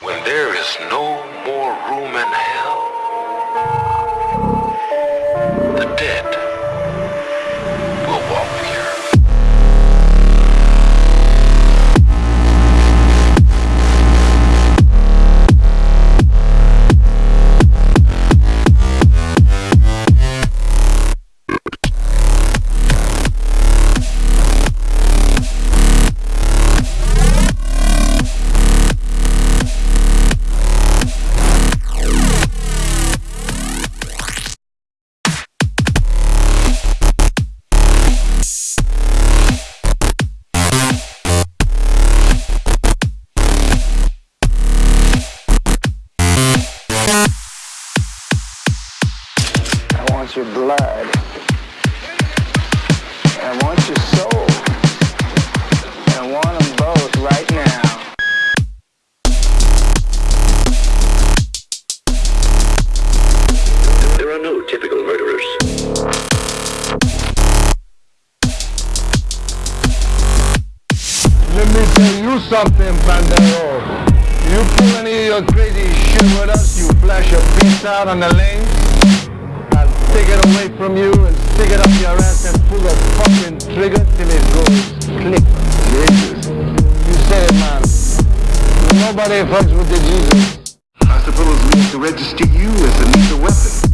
When there is no more room in hell, want your blood. I want your soul. And I want them both right now. There are no typical murderers. Let me tell you something, Bandero. You pull any of your crazy shit with us, you flash your piece out on the lane, I'll take it away from you and stick it up your ass and pull the fucking trigger till it goes click. Jesus. You say it, man. Nobody fucks with the Jesus. I suppose we have to register you as a lethal weapon.